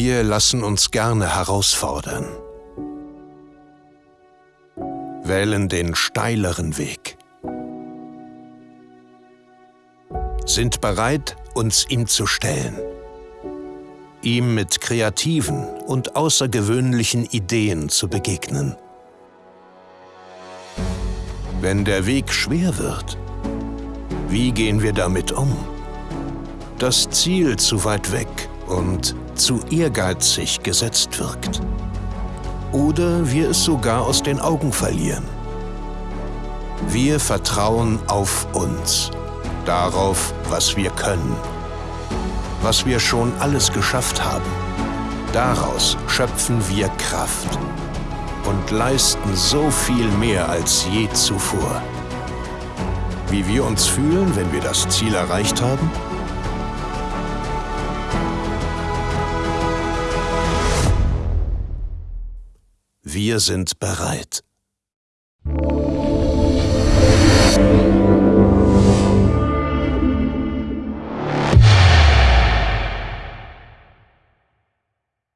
Wir lassen uns gerne herausfordern. Wählen den steileren Weg. Sind bereit, uns ihm zu stellen. Ihm mit kreativen und außergewöhnlichen Ideen zu begegnen. Wenn der Weg schwer wird, wie gehen wir damit um? Das Ziel zu weit weg und zu ehrgeizig gesetzt wirkt. Oder wir es sogar aus den Augen verlieren. Wir vertrauen auf uns, darauf, was wir können, was wir schon alles geschafft haben. Daraus schöpfen wir Kraft und leisten so viel mehr als je zuvor. Wie wir uns fühlen, wenn wir das Ziel erreicht haben? Wir sind bereit.